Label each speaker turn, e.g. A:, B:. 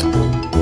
A: Canada.